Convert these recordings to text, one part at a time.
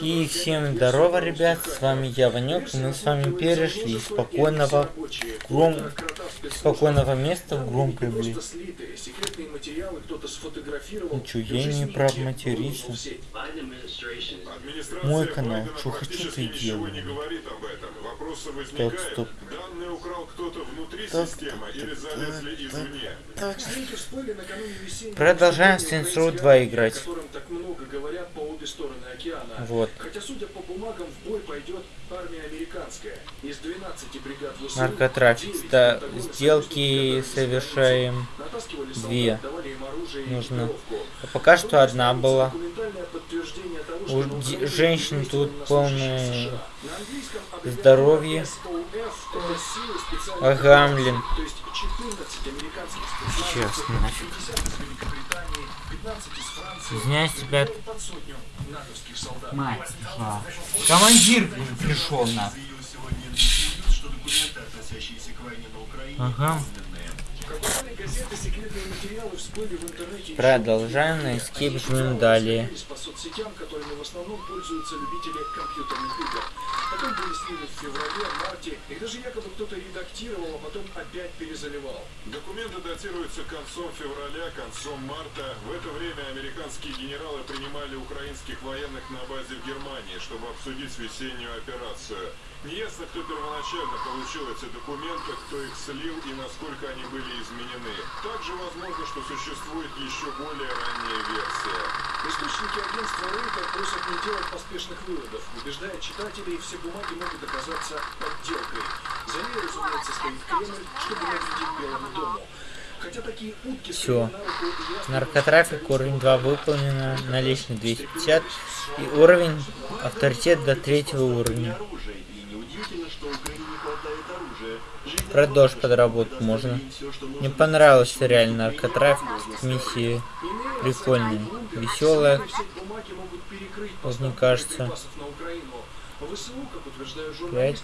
И всем здорово, ребят, с вами я, Ванек, мы с вами перешли из спокойного, гром... спокойного места в громкое, блин. Ну чё, я не прав материться. Мой канал, что хочу, и делаю. Так, стоп. Продолжаем Saints Row 2 играть океана. Вот. Хотя, судя по бумагам, в бой пойдет армия американская. Из 12 бригад ВСУ... Наркотрафик. Да, сделки совершаем две. Нужно. А пока что одна была. У женщин тут полное здоровье. Агамлин. Сейчас, нафиг. Извиняюсь, ребят. Мать пришла. Командир пришел на. Ага. Продолжаем на Escape жмем далее. По соцсетям, которыми в основном пользуются любители компьютерных игр. Потом пояснили в феврале, марте, их даже якобы кто-то редактировал, а потом опять перезаливал. Документы датируются концом февраля, концом марта. В это время американские генералы принимали украинских военных на базе в Германии, чтобы обсудить весеннюю операцию. Неясно, кто первоначально получил эти документы, кто их слил и насколько они были изменены. Также возможно, что существует еще более ранняя версия. Источники агентства Рейтер просят не делать поспешных выводов, убеждая читателей, все бумаги могут оказаться подделкой. За ней, разумеется, стоит Кремль, чтобы навредить Белому дому. Хотя такие утки Все. Наркотрафик уровень 2 выполнено, наличный 250 и уровень авторитет до третьего уровня. Про дождь подработать можно. Мне понравился реально наркотрафик. Миссии прикольные. Веселая. Вот мне кажется. Пять.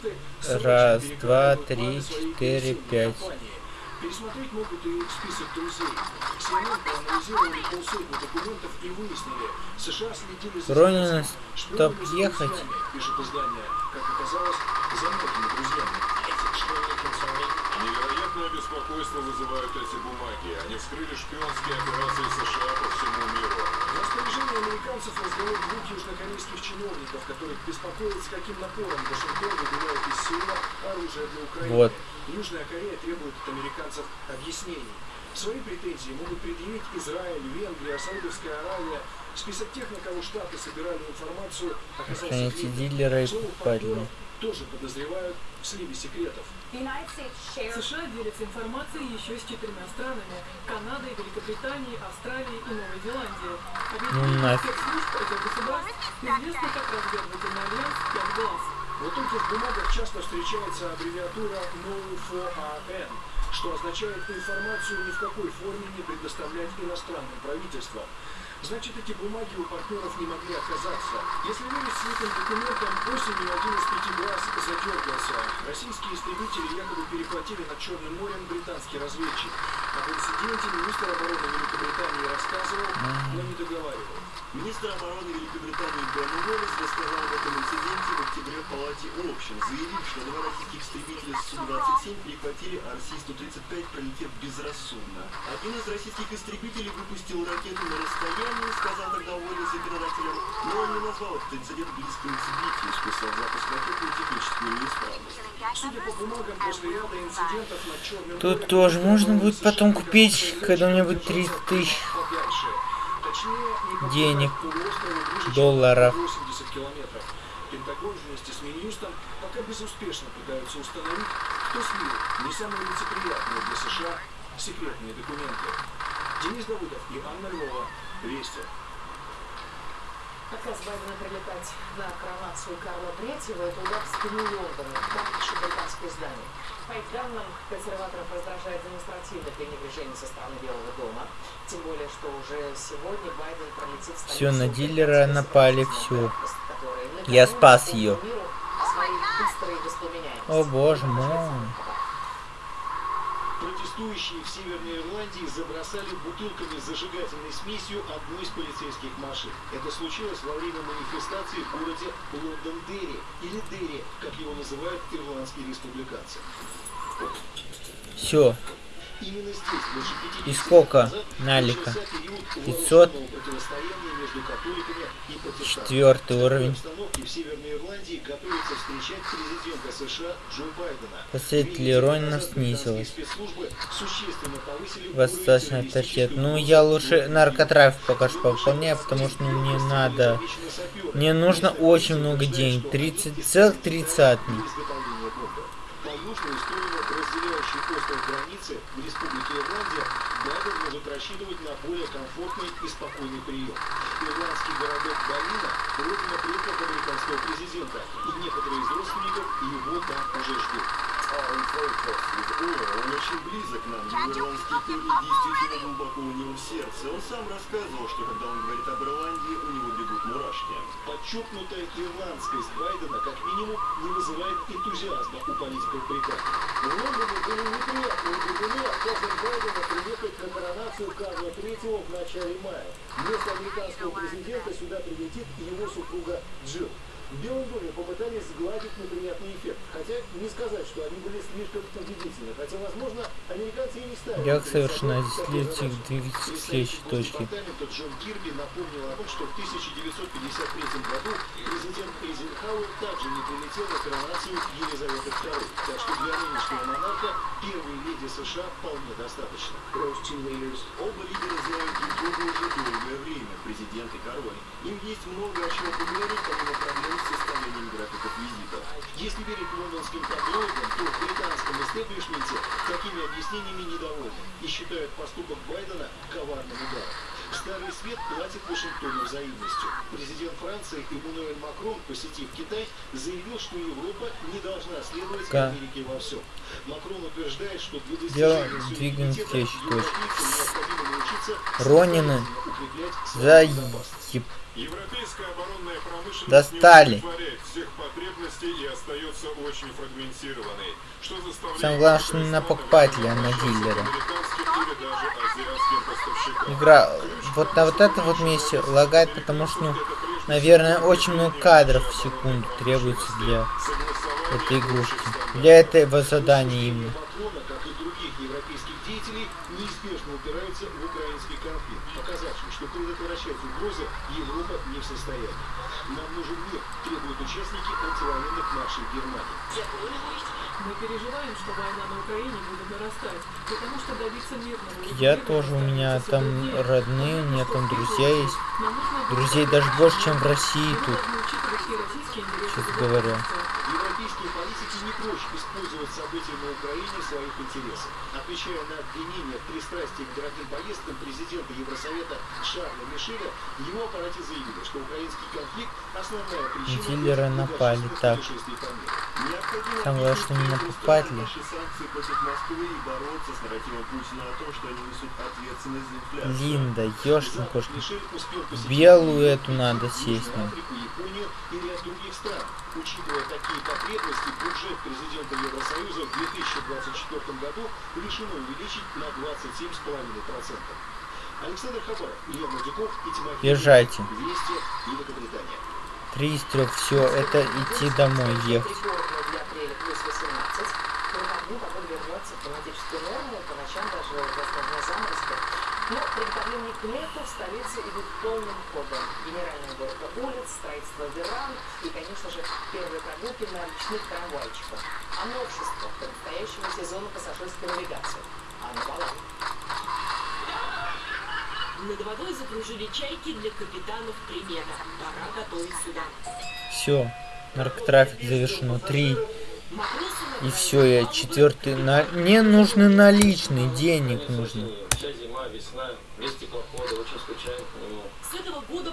Раз, два, три, четыре, пять. Пересмотреть могут и список друзей. CNN проанализировали полсотни документов и выяснили, США следили за Ронина, чтоб ехать. Пишет издание, как оказалось, за многими друзьями. Беспокойство вызывают эти бумаги. Они вскрыли шпионские операции США по всему миру. В распоряжении американцев разговор двух южнокорейских чиновников, которых беспокоит, с каким напором Вашингтон выбивает из Сеула оружие для Украины. Вот. Южная Корея требует от американцев объяснений. Свои претензии могут предъявить Израиль, Венгрия, Саудовская Аравия. Список тех, на кого Штаты собирали информацию, оказался Эти дилеры падли. тоже подозревают в сливе секретов. США делятся информацией еще с четырьмя странами – Канадой, Великобританией, Австралией и Новой Зеландией. Объединение спецслужб этих государств известно как разведывательный альянс «Пять глаз». Вот тут в бумагах часто встречается аббревиатура NO4AN, что означает информацию ни в какой форме не предоставлять иностранным правительствам. Значит, эти бумаги у партнеров не могли оказаться. Если верить слитым документам, осенью один из пяти глаз задергался. Российские истребители якобы перехватили над Черным морем британский разведчик. Об инциденте министр обороны Великобритании рассказывал, но не договаривал. Министр обороны Великобритании Бен Уоллес рассказал об этом инциденте в октябре в Палате общин, заявив, что два российских истребителя Су-27 перехватили РС-135, пролетев безрассудно. Один из российских истребителей выпустил ракету на расстоянии, сказал тогда Уоллес законодателям, но он не назвал этот инцидент близким к списав запуск ракеты и техническую неисправность. Судя по бумагам, после ряда инцидентов на Черном Тут тоже можно будет потом купить, когда у меня будет 30 тысяч денег, долларов. Пентагон вместе с Минюстом пока безуспешно пытаются установить, кто слил не самые лицеприятные для США секретные документы. Денис Давыдов и Анна Львова. Вести. Отказ Байдена прилетать на коронацию Карла Третьего – это удар в спину Лондона, так пишет британское издание. По их данным, консерваторов раздражает демонстративное пренебрежение со стороны Белого дома. Тем более, что уже сегодня Байден пролетит... Все, на дилера напали, все. Я спас ее. О боже мой. Протестующие в Северной Ирландии забросали бутылками с зажигательной смесью одну из полицейских машин. Это случилось во время манифестации в городе Лондон-Дерри, или Дерри, как его называют ирландские республиканцы. Все. Именно здесь, больше 50 И сколько налика? начался период 500. вооруженного противостояния между католиками и протестантами. Четвертый уровень. обстановке в Северной Ирландии готовится встречать президента США Джо Байдена. Последователь Две недели Ронина назад снизилась. Достаточно авторитет. Ну, я лучше наркотрафик пока что пополняю, потому что ну, мне надо... Мне нужно очень много денег. 30 целых тридцатник. И спокойный прием. Ирландский городок Балина – родина предков американского президента, и некоторые из родственников его там уже ждут. Он очень близок к нам, его ирландские корни действительно глубоко у него в сердце. Он сам рассказывал, что когда он говорит об Ирландии, у него бегут мурашки. Подчеркнутая ирландскость Байдена как минимум не вызывает энтузиазма у политиков Британии. В Лондоне были неприятные трибуны отказом Байдена приехать на коронацию Карла III в начале мая. Вместо американского президента сюда прилетит его супруга Джилл. В Белом доме попытались сгладить неприятный эффект, хотя не сказать, что они были слишком убедительны, хотя, возможно, американцы и не ставили. Як перед совершенно задачи. двигаться к следующей точке? Джон Кирби напомнил о том, что в 1953 году президент Эйзенхауэр также не прилетел на коронацию Елизаветы II. Так что для нынешнего монарха первой леди США вполне достаточно. Оба лидера знают друг друга уже долгое время, президент и король. Им есть много о чем поговорить, помимо проблем графиков визитов. Если верить лондонским таблоидам, то в британском истеблишменте такими объяснениями недовольны и считают поступок Байдена коварным ударом. Старый свет платит Вашингтону взаимностью. Президент Франции Эммануэль Макрон, посетив Китай, заявил, что Европа не должна следовать Ка- Америке во всем. Макрон утверждает, что для достижения к суверенитета европейцам необходимо научиться Ронины укреплять свою безопасность. Заеб... Европейская оборонная промышленность Достали. не удовлетворяет всех потребностей и остается очень фрагментированной, что заставляет Самое главное, что не на покупателя, а на дилера. Игра вот на вот этом вот месте лагает, потому что, ну, наверное, очень много кадров в секунду требуется для этой игрушки. Для этого задания именно. Макрона, как и других европейских деятелей, неизбежно упираются в украинский конфликт, показавший, что предотвращать угрозы Европа не в состоянии. Нам нужен мир, требуют участники антивоенных маршей Германии. Мы переживаем, что война на Украине будет нарастать, потому что добиться мирного Я тоже, у меня там родные, у меня там друзья есть. Друзей даже больше, чем в России тут. безопасности. Европейские политики не прочь использовать события на Украине в своих интересах. Отвечая на обвинения в пристрастии к дорогим поездкам президента Евросовета Шарля Мишеля, его аппарате заявили, что украинский конфликт – основная причина Дилеры напали, так. Там главное, что не объяснить накупать ли. наши санкции против Москвы и бороться с нарративом Путина о том, что они несут ответственность за инфляцию. Линда, ёшкин посетить Белую эту надо сесть, ну. Других стран. Учитывая такие потребности, бюджет президента Евросоюза в 2024 году решено увеличить на 27,5%. Александр Хабаров, Илья Мадюков и Тимофей Езжайте. Вести, Великобритания. Три из трех, все, это идти домой ехать. Рекордно для апреля плюс 18. По выходным погода вернется в климатическую норму, по ночам даже возможно заморозки. Но приготовления к лету в столице идут полным ходом. Генеральная уборка веранд и, конечно же, первые прогулки на речных трамвайчиках. А новшество к предстоящему сезону пассажирской навигации. Анна Балаева. Над водой закружили чайки для капитанов примета. Пора готовить сюда. Все, наркотрафик завершено. Три. И все, я четвертый. На... Мне нужны наличные, денег нужно. Вся зима, весна, весь теплоходы, очень скучаем по нему. С этого года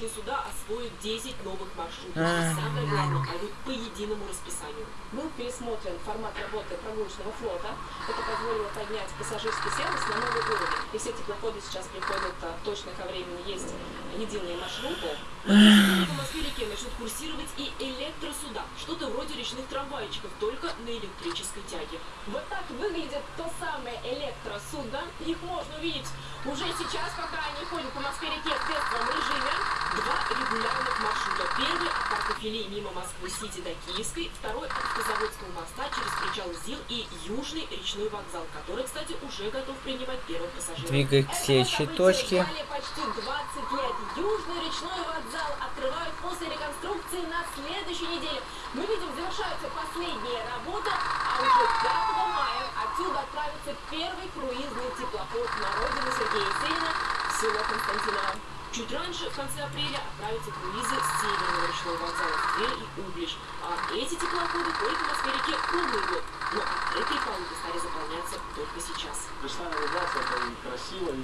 прогулочные суда освоят 10 новых маршрутов. И Ах. самое главное, пойдут по единому расписанию. Был пересмотрен формат работы прогулочного флота. Это позволило поднять пассажирский сервис на новый уровень. И все теплоходы сейчас приходят а, точно ко времени. Есть единые маршруты. По Москве-реке начнут курсировать и электросуда. Что-то вроде речных трамвайчиков, только на электрической тяге. Вот так выглядят то самое электросудно. Их можно увидеть уже сейчас, пока они ходят по Москве-реке в тестовом режиме. Два регулярных маршрута. Первый от парка Филей мимо Москвы-Сити до Киевской, второй от Автозаводского моста через причал ЗИЛ и Южный речной вокзал, который, кстати, уже готов принимать первых пассажиров. Двигай к следующей точке. почти 20 лет. Южный речной вокзал открывают после реконструкции на следующей неделе. Мы видим, завершаются последние работы, а уже 5 мая отсюда отправится первый круизный теплоход на родину Сергея Есенина в село Константиново. Чуть раньше, в конце апреля, отправятся круизы с северного речного вокзала в Тверь и Углич. А эти теплоходы ходят по Москве-реке круглый год. Но открытые палубы стали заполняться только сейчас. Пришла навигация, это и красиво, и.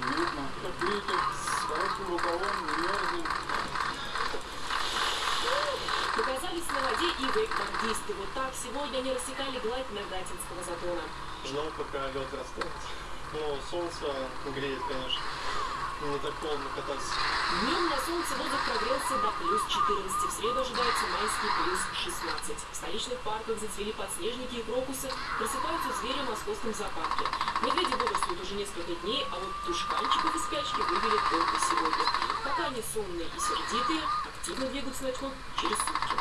Как видите, с коротким рукавом мерзнем. Показались на воде и вейкбордисты. Вот так сегодня они рассекали гладь Нагатинского затона. Ждал, пока лед растает. Но солнце греет, конечно. Не так холодно кататься. Днем на солнце воздух прогрелся до плюс 14. В среду ожидается майский плюс 16. В столичных парках зацвели подснежники и крокусы. Просыпаются звери в московском зоопарке. Медведи бодрствуют уже несколько дней, а вот тушканчиков из спячки вывели только сегодня. Пока они сонные и сердитые, активно двигаются начнут через сутки.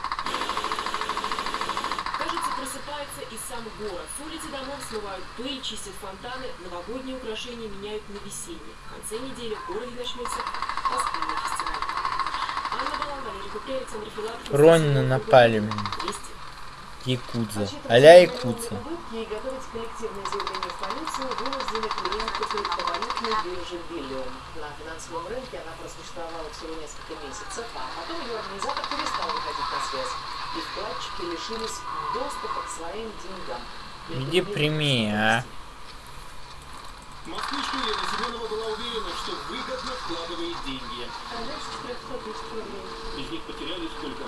Кажется, просыпается и сам город. С улицы домов смывают пыль, чистят фонтаны, новогодние украшения меняют на весенние. В конце недели в городе начнется пасхальный фестиваль. Анна Балан, Валерий Купрей, Александр Филатов. Ронина напали меня. Якудза. Аля Якудза. На финансовом рынке она просуществовала всего несколько месяцев, а потом ее организатор перестал выходить на связь. И вкладчики лишились доступа к своим деньгам. Иди прими, а. Москвичка Елена Семенова была уверена, что выгодно вкладывает деньги. Из них потеряли сколько?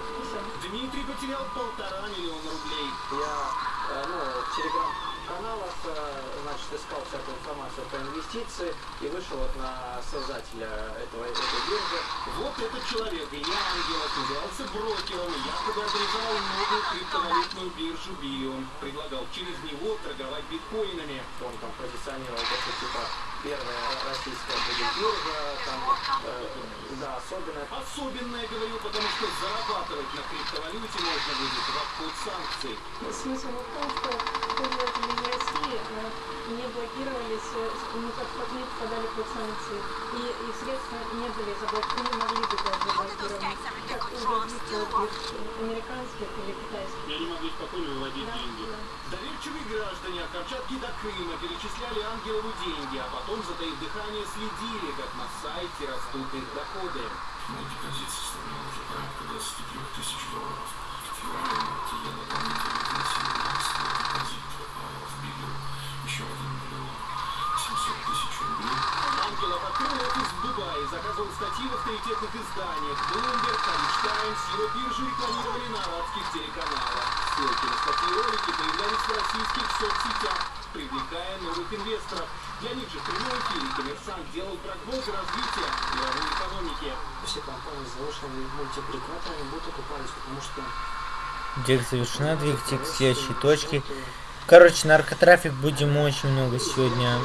Дмитрий потерял полтора миллиона рублей. Я э, ну, в телеграм-каналах э, значит, искал всякую информацию про инвестиции и вышел вот на создателя этого, этой биржи. Вот этот человек, Илья Ангелов, назывался брокером якобы организовал новую криптовалютную биржу Бион. Предлагал через него торговать биткоинами. Он там что типа первая российская биржа, там, э, да, особенно. Особенное говорил, потому что зарабатывать на криптовалюте можно будет в обход санкций. Смысл в том, что пользователи России э, не блокировались, ну как как не попадали под санкции, и, и средства не были заблокированы, не могли быть даже заблокированы, как у других американских или китайских. И они могли спокойно выводить Да, деньги. да. Доверчивые граждане от Камчатки до Крыма перечисляли Ангелову деньги, а потом, затаив дыхание, следили, как на сайте растут их доходы. Мой депозит составлял уже порядка 23 тысяч долларов. В феврале я дополнительно вносил Офис в Дубае, заказывал статьи в авторитетных изданиях. Bloomberg, Times его биржи рекламировали на арабских телеканалах. Ссылки на статьи ролики появлялись в российских соцсетях, привлекая новых инвесторов. Для них же в прямом эфире коммерсант делал прогнозы развития мировой экономики. Все компании с мультипликаторами будут окупались, потому что Дек завершена, двигайте к следующей точке. Короче, наркотрафик будем очень много сегодня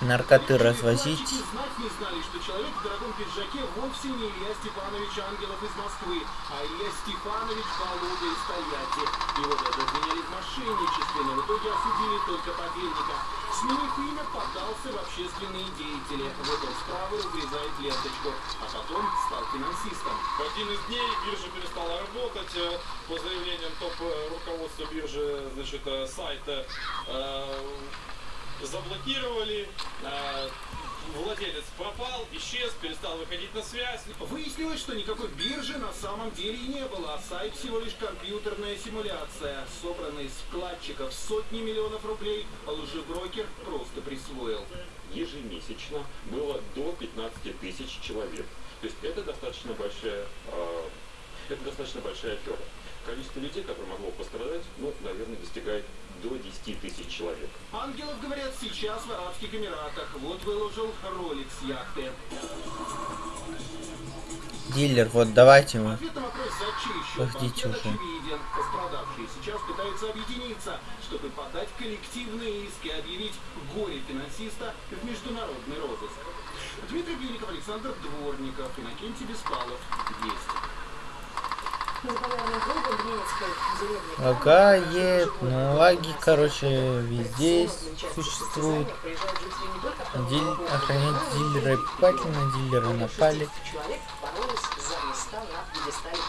наркоты развозить. Вкладчики знать не знали, что человек в дорогом пиджаке вовсе не Илья Степанович Ангелов из Москвы, а Илья Степанович Володя из Тольятти. Его даже обвиняли в мошенничестве, но в итоге осудили только подельника. Сменив имя, подался в общественные деятели. Вот он справа разрезает ленточку, а потом стал финансистом. В один из дней биржа перестала работать. э, По заявлениям топ-руководства биржи, значит, э, сайта э, заблокировали. э, Владелец пропал, исчез, перестал выходить на связь. Выяснилось, что никакой биржи на самом деле и не было, а сайт всего лишь компьютерная симуляция. Собранный из вкладчиков сотни миллионов рублей, лжеброкер просто присвоил. ежемесячно было до 15 тысяч человек. То есть это достаточно большая, а, это достаточно большая афера. Количество людей, которые могло пострадать, ну, наверное, достигает до 10 тысяч человек. Ангелов, говорят, сейчас в Арабских Эмиратах. Вот выложил ролик с яхты. Дилер, вот давайте вы. Ответ на вопрос, уже. очевиден. Пострадавшие сейчас пытаются объединиться, чтобы подать коллективные иски и объявить горе финансиста в международный розыск. Дмитрий Блиников, Александр Дворников, Иннокентий Беспалов. Есть. Лагает, ну лаги, короче, везде существуют. Диль... Охранять дилеры напали. 60 человек боролись за места на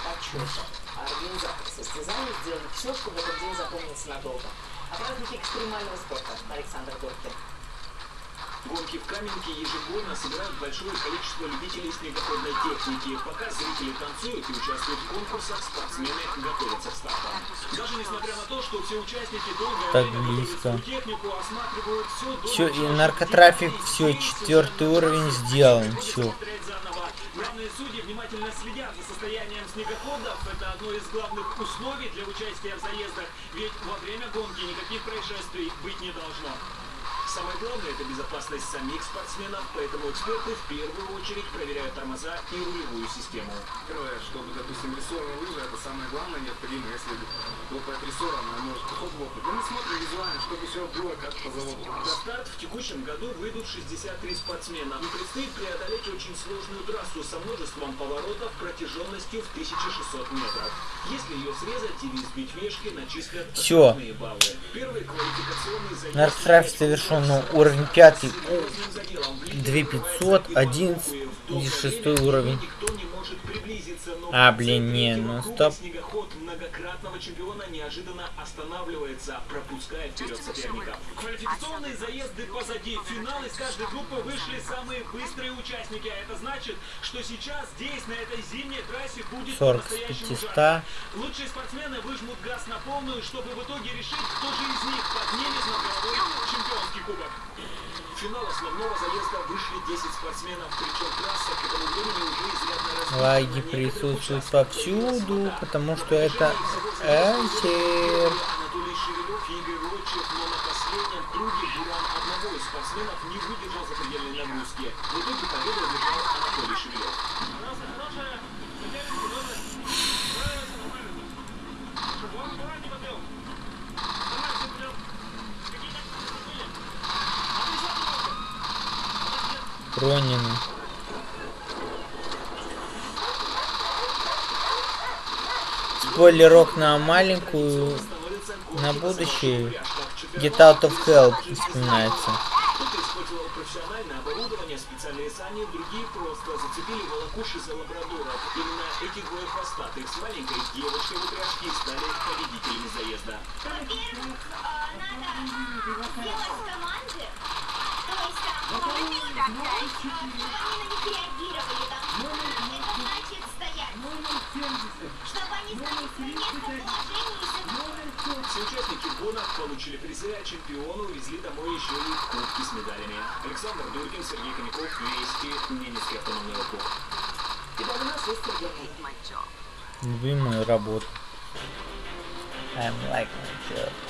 почета. А организаторы состязаний сделали все, чтобы этот день запомнился надолго. Праздник экстремального спорта Александр Доркин. Гонки в Каменке ежегодно собирают большое количество любителей снегоходной техники. Пока зрители танцуют и участвуют в конкурсах, спортсмены готовятся к стартам. Даже несмотря на то, что все участники долгое Так время близко. технику, осматривают все до Все, и наркотрафик, все, четвертый уровень сделан, все. Главные судьи внимательно следят за состоянием снегоходов. Это одно из главных условий для участия в заездах. Ведь во время гонки никаких происшествий быть не должно. Самое главное – это безопасность самих спортсменов, поэтому эксперты в первую очередь проверяют тормоза и рулевую систему. Первое, чтобы, допустим, рессорная лыжа, это самое главное необходимо. Если лопает рессора, она может ход лопнуть. Но мы смотрим визуально, чтобы все было как по заводу. На старт в текущем году выйдут 63 спортсмена. И предстоит преодолеть очень сложную трассу со множеством поворотов протяженностью в 1600 метров. Если ее срезать или сбить вешки, начислят штрафные баллы. Первый квалификационный заезд Наркотрафик совершен, ну, уровень пятый, серьезным заделом. В 2500, 11 и 6 уровень. А, блин, не, ну, стоп. Многократного чемпиона неожиданно останавливается, пропуская вперед соперника. Квалификационные заезды позади. Финал из каждой группы вышли самые быстрые участники. А это значит, что сейчас здесь, на этой зимней трассе, будет 40 с по-настоящему 500. жарко. Лучшие спортсмены выжмут газ на полную, чтобы в итоге решить, кто же из них поднимет на головой чемпионский кубок. В финал основного заезда вышли 10 спортсменов, причем трасса к этому времени уже изрядно разбита Лаги присутствуют повсюду, потому что это Эсер. Анатолий Шевелев и Игорь Лотчев, но на последнем круге буран одного из спортсменов не выдержал запредельной нагрузки. В итоге победу одержал Анатолий Шевелев. Пронины. Спойлерок на маленькую, на будущее. Get out of hell вспоминается. Кто-то использовал профессиональное оборудование, специальные сани, другие просто зацепили. Участники гонок получили призы, а чемпионы увезли домой еще и кубки с медалями. Александр Дуркин, Сергей Хомяков, Вести, Ненецкий автономный округ. Итак, у нас есть регионы. Любимая работа. I'm like my job.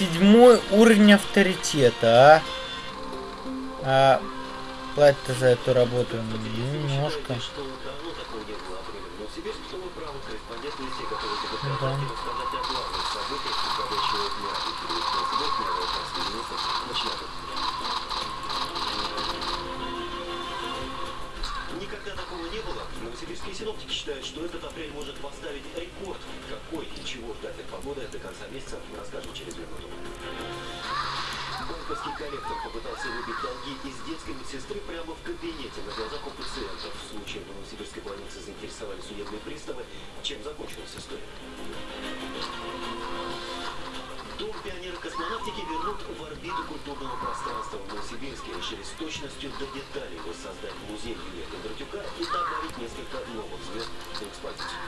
Седьмой уровень авторитета, а? А платить за эту работу немножко. что такого не было. Новосибирские синоптики считают, что этот апрель может поставить рекорд. Какой и чего ждать от погоды до конца месяца, расскажем через минуту. Банковский коллектор попытался выбить долги из детской медсестры прямо в кабинете на глазах у пациентов. В случае в Новосибирской больнице заинтересовали судебные приставы. Чем закончилась история? Дом пионера космонавтики вернут в орбиту культурного пространства в Новосибирске. Решили с точностью до деталей воссоздать музей Юрия Кондратюка и добавить несколько новых звезд в экспозицию.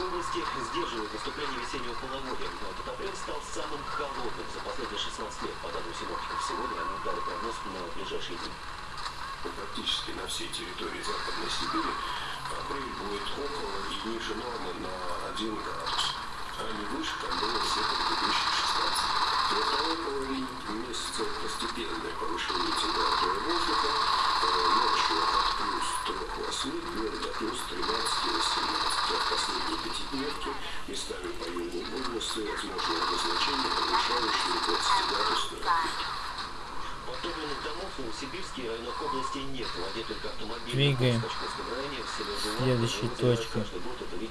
Области сдерживает наступление весеннего половодья. Но этот апрель стал самым холодным за последние 16 лет, по данным синоптиков. Сегодня они дали прогноз на ближайшие дни. Практически на всей территории Западной Сибири апрель будет около и ниже нормы на 1 градус, а не выше, как было все предыдущие 16. Во второй половине месяца постепенное повышение температуры воздуха, э, ночью от плюс 3-8, днем до плюс 13-18. А в последние пятидневки местами по югу области возможно обозначение превышающие 20-градусную отметку. Подтопленных домов в Новосибирске и районах области нет. Владеют только автомобили. Двигаем. В Качковском районе в селе Жулан Следующей точке.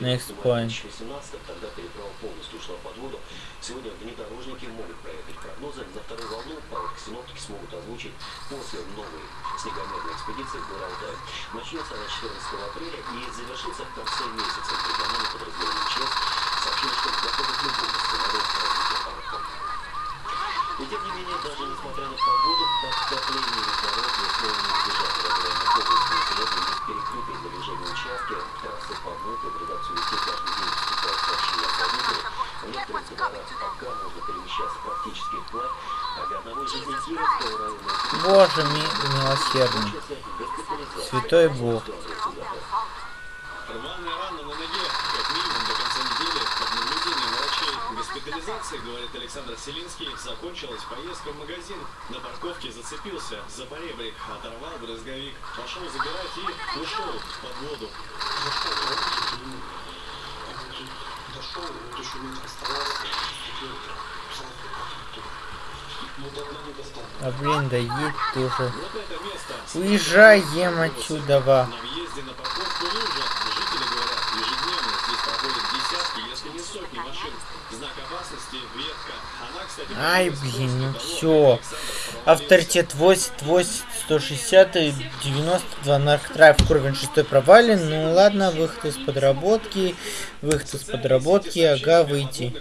Next point. 2018 тогда переправа полностью ушла под воду. Сегодня внедорожники могут проехать прогнозы. На вторую волну паводки синоптики смогут озвучить после новой снегомерной экспедиции в Горалтай. Начнется она 14 апреля и завершится в конце месяца. Региональное подразделение ЧС сообщили, что готовы к любому развития паводков. И тем не менее, даже несмотря на погоду, подтопление если не избежать региональных области. Сегодня есть перекрытые для движения участки, трассы подмыты, в редакцию вести каждый день поступают сообщения о водителях. В некоторых пока можно перемещаться практически вплавь, а для одного из Кировского района Боже ми- милосердный. Святой Бог. Рваная рана на ноге, как минимум до конца недели, под наблюдением врачей госпитализации, говорит Селинский, закончилась поездка в магазин. На парковке зацепился за поребрик, оторвал брызговик, пошел забирать и ушел под воду. Дошел, вот еще метр оставался. А блин, да едь тоже. Вот это место. Уезжаем отсюда, ва. На въезде на парковку лужа. Жители говорят, ежедневно здесь проходят десятки, если не сотни машин. Знак опасности, ветка. Она, кстати, Ай, блин, ну все. Авторитет 80, 160 и 92 наркотрайв уровень 6 провален. Ну ладно, выход из подработки. Выход из подработки, ага, выйти.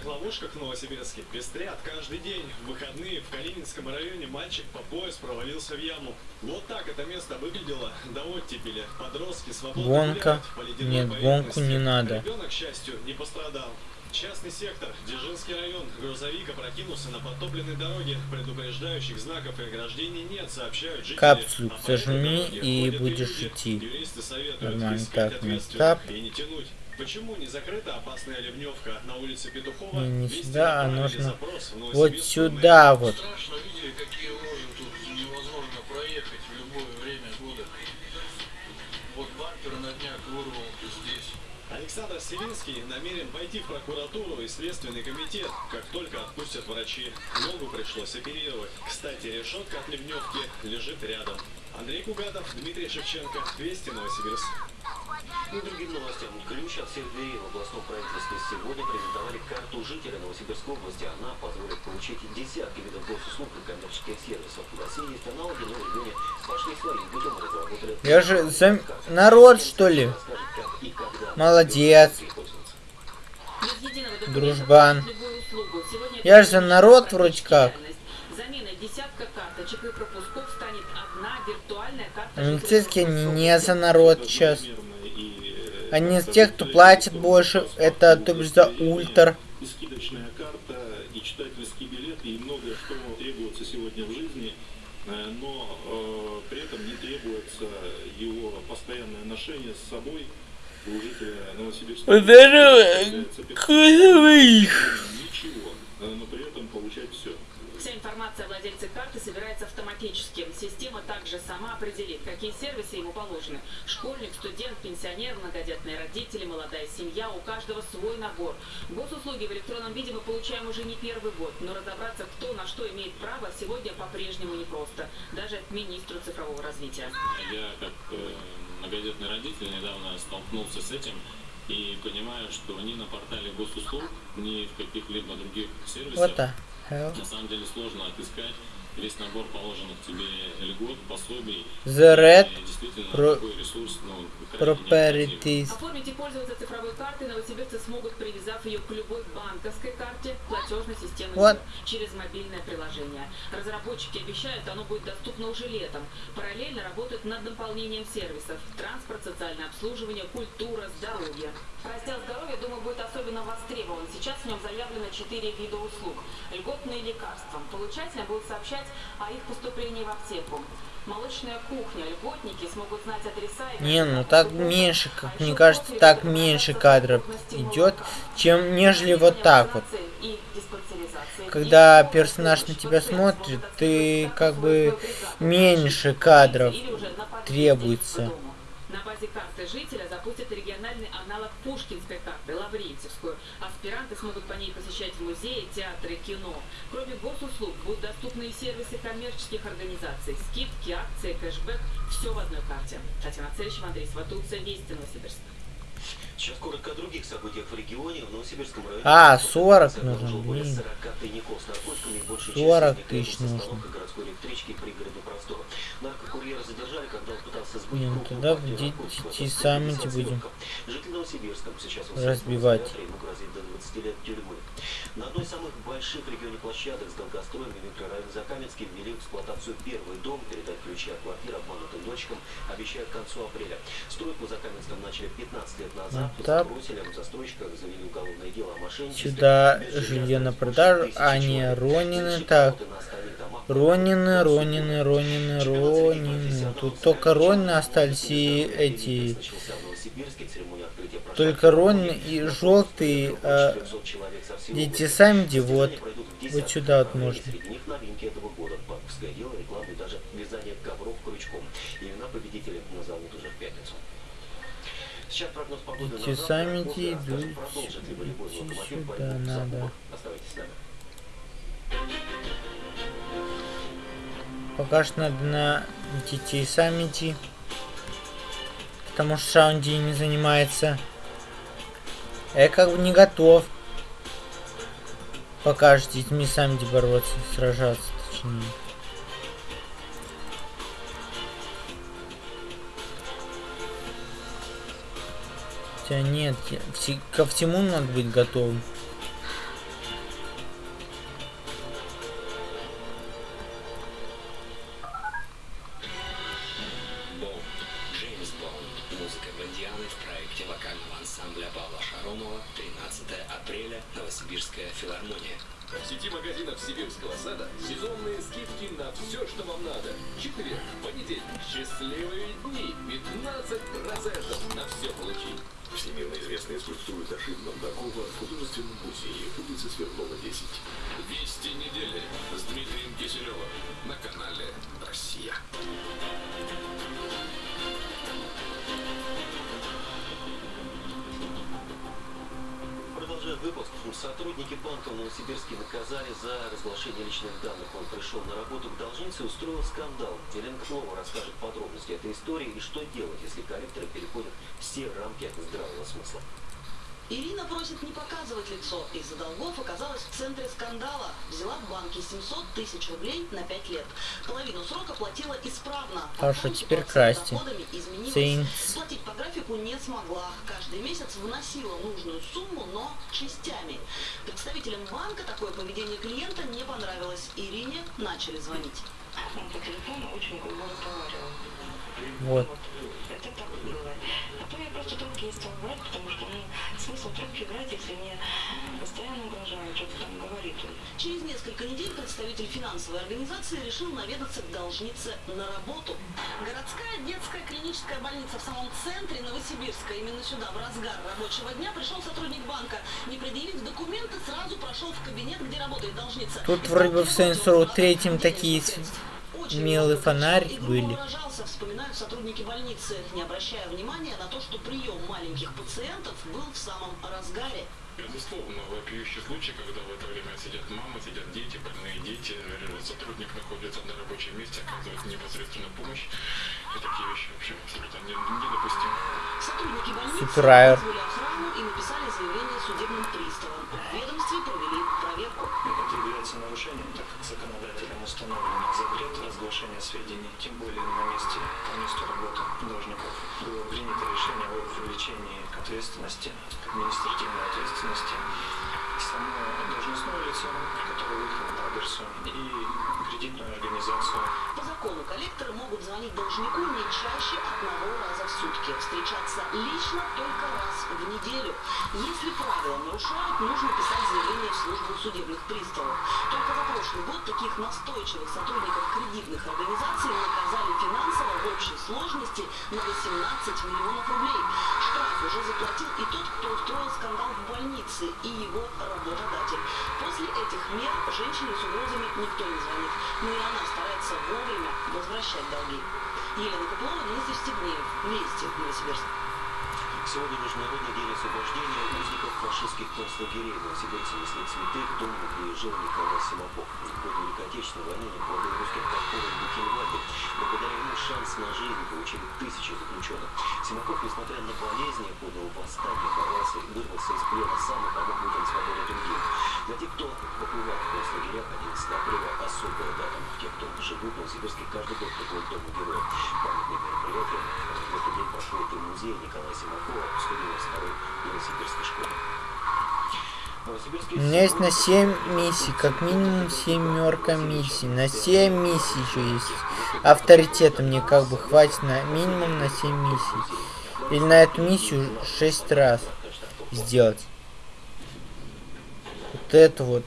Гонка. Нет, гонку не надо. Ребенок, к счастью, не пострадал. Частный сектор, Дзержинский район, грузовик опрокинулся на подтопленной дороге. Предупреждающих знаков и ограждений нет, сообщают жители. Капсулю по зажми и будешь идти. Юристы советуют Нормально. искать Так, ответственных и не тянуть. Почему не закрыта опасная ливневка на улице Петухова? Не, сюда, а нужно вот сюда вот. Страшно видели, какие лужи Александр Селинский намерен пойти в прокуратуру и следственный комитет, как только отпустят врачи. Ногу пришлось оперировать. Кстати, решетка от ливневки лежит рядом. Андрей Кугатов, Дмитрий Шевченко, Вести Новосибирск. И другим новостям. Ключ от всех дверей в областном правительстве сегодня презентовали карту жителя Новосибирской области. Она позволит получить десятки видов госуслуг и коммерческих сервисов. В России есть аналоги, но в регионе пошли своим путем разработали... Я же зам... народ, что ли? Молодец. Дружбан. Я же за народ вроде как. Заменой десятка карточек и пропусков станет одна виртуальная карта. Милицейские не, не за народ сейчас. Они из тех, кто платит больше. Это то бишь за ультр. и скидочная карта, и читательский билет, и многое, что требуется сегодня в жизни, э, но э, при этом не требуется его постоянное ношение с собой у жителя Новосибирска. Здорово, Является Ничего, э, но при этом получать все. Вся информация о владельце карты собирается автоматически. Система также сама определит, какие сервисы ему положены. Школьник, студент, пенсионер, многодетные родители, молодая семья. У каждого свой набор. Госуслуги в электронном виде мы получаем уже не первый год. Но разобраться, кто на что имеет право, сегодня по-прежнему непросто. Даже министру цифрового развития. Я как э, многодетный родитель недавно столкнулся с этим и понимаю, что ни на портале госуслуг, ни в каких-либо других сервисах Вот так. На самом деле сложно отыскать весь набор положенных тебе льгот, пособий. The Red И действительно Pro- такой ресурс, ну. Properties. Оформить и пользоваться цифровой картой новосибирцы смогут, привязав ее к любой банковской карте платежной системы через мобильное приложение. Разработчики обещают, оно будет доступно уже летом. Параллельно работают над дополнением сервисов. Транспорт, социальное обслуживание, культура, здоровье. Раздел здоровья, думаю, будет особенно востребован. Сейчас в нем заявлено 4 вида услуг. Льготные лекарства. Получателям будут сообщать о их поступлении в аптеку. Молочная кухня. Льготники смогут знать адреса и Не, ну так меньше, как мне кажется, так меньше кадров идет, чем нежели вот так вот. Когда персонаж на тебя смотрит, ты как бы меньше кадров требуется. На базе карты жителя запустят региональный аналог Пушкинской карты, Лаврентьевскую. Аспиранты смогут по ней посещать музеи, театры, кино. Кроме госуслуг, будут доступны и сервисы коммерческих организаций. Скидки, акции, кэшбэк. Все в одной карте. Татьяна Царичева, Андрей Сватулца, Вести, Новосибирск. Сейчас коротко о других событиях в регионе. В Новосибирском районе А, полиция 40 обнаружила нужно, более блин. 40 тайников с наркотиками, большая 40 часть из них тысяч нужно. городской электрички и пригородный простор. Наркокурьера задержали, когда он пытался ну будем. Житель Новосибирска сейчас в разбивать. изоляторе, ему грозит до 20 лет тюрьмы. На одной из самых больших в регионе площадок с долгостроем в микрорайоне Закаменский ввели в эксплуатацию первый дом. Передать ключи от квартир обманутым дочкам обещают к концу апреля. Стройку в Закаменском начали 15 лет назад. По так. забросили, в застройщиках завели уголовное дело о мошенничестве. Сюда жилье на продажу, а не. Ронины, так. Ронины, Ронины, Ронины, Ронины. Тут только Ронины остались и эти... Только Ронины и желтые, а дети сами вот. Вот сюда вот можно. Сейчас прогноз сами После идут, сюда надо. Пока что надо на детей сами идти. Потому что Шаунди не занимается. Я как бы не готов. Пока с детьми сами бороться, сражаться, точнее. Хотя нет, ко всему надо быть готовым. Банка в Новосибирске наказали за разглашение личных данных. Он пришел на работу к должнице и устроил скандал. Елена Кнова расскажет подробности этой истории и что делать, если коллекторы переходят все рамки здравого смысла. Ирина просит не показывать лицо. Из-за долгов оказалась в центре скандала. Взяла в банке 700 тысяч рублей на 5 лет. Половину срока платила исправно. А что Потом теперь ситуация с красьте? доходами изменилась. Saints. Платить по графику не смогла. Каждый месяц вносила нужную сумму, но частями. Представителям банка такое поведение клиента не понравилось. Ирине начали звонить. Он по телефону очень грубо разговаривал. Вот. Это так было. Просто трубки не стала брать, потому что, ну, смысл трубки брать, если мне постоянно угрожают, что-то там говорит. Через несколько недель представитель финансовой организации решил наведаться к должнице на работу. Городская детская клиническая больница в самом центре Новосибирска. Именно сюда в разгар рабочего дня пришел сотрудник банка. Не предъявив документы, сразу прошел в кабинет, где работает должница. Тут вроде бы в Row третьем такие милый фонарь были. Вспоминают сотрудники больницы, не обращая внимания на то, что прием маленьких пациентов был в самом разгаре. Безусловно, вопиющий случай, когда в это время сидят мамы, сидят дети, больные дети, сотрудник находится на рабочем месте, оказывает непосредственную помощь. И такие вещи вообще абсолютно не- недопустимы. Сотрудники больницы вызвали охрану и написали заявление судебным приставам. В ведомстве провели проверку. Это является нарушением, так как законодателем установлено предоставления сведений, тем более на месте, по месту работы должников. Было принято решение о привлечении к ответственности, административной ответственности само должностное лицо, которое выехало по адресу, и кредитную организацию. По закону коллекторы могут звонить должнику не чаще одного раза в сутки, встречаться лично только раз в неделю. Если правила нарушают, нужно писать заявление в службу судебных приставов. Только за прошлый год таких настойчивых сотрудников кредитных организаций наказали финансово в общей сложности на 18 миллионов рублей. Штраф уже заплатил и тот, кто устроил скандал в больнице, и его работодатель. После этих мер женщине с угрозами никто не звонит, но и она старается вовремя возвращать долги. Елена Коплова, Дмитрий Стегнеев, Вести, Новосибирск. Сегодня Международный день освобождения узников фашистских концлагерей. Новосибирцы несли цветы к дому, где жил Николай Симаков. В годы Великой Отечественной войны некролог русских подпорок Бухенвальде. Благодаря ему шанс на жизнь получили тысячи заключенных. Симаков, несмотря на болезни, подал восстание, боролся и вырвался из плена сам и помог людям свободы другим. Для тех, кто побывал в концлагерях, 11 апреля особая дата. Живут в Новосибирске, каждый год приходят к Дому героя. Памятные мероприятия. В этот день проходит и музей Николая Симакова вступила второй Новосибирской школе. У меня есть на 7 миссий, как минимум семерка миссий. На 7 миссий еще есть. Авторитета мне как бы хватит на минимум на 7 миссий. Или на эту миссию 6 раз сделать. Вот это вот.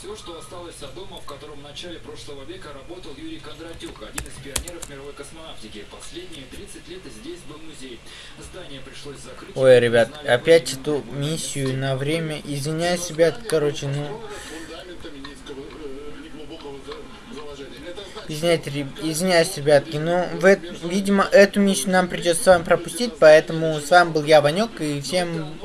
Все, что осталось от дома, в котором в начале прошлого века работал Юрий Кондратюк, один из пионеров мировой космонавтики. Последние 30 лет здесь был музей. Здание пришлось закрыть. Ой, ребят, опять эту миссию на время. Извиняюсь, ребят, короче, ну... Извиняйте, извиняюсь, ребятки, но в, видимо, эту миссию нам придется с вами пропустить, поэтому с вами был я, Ванек, и всем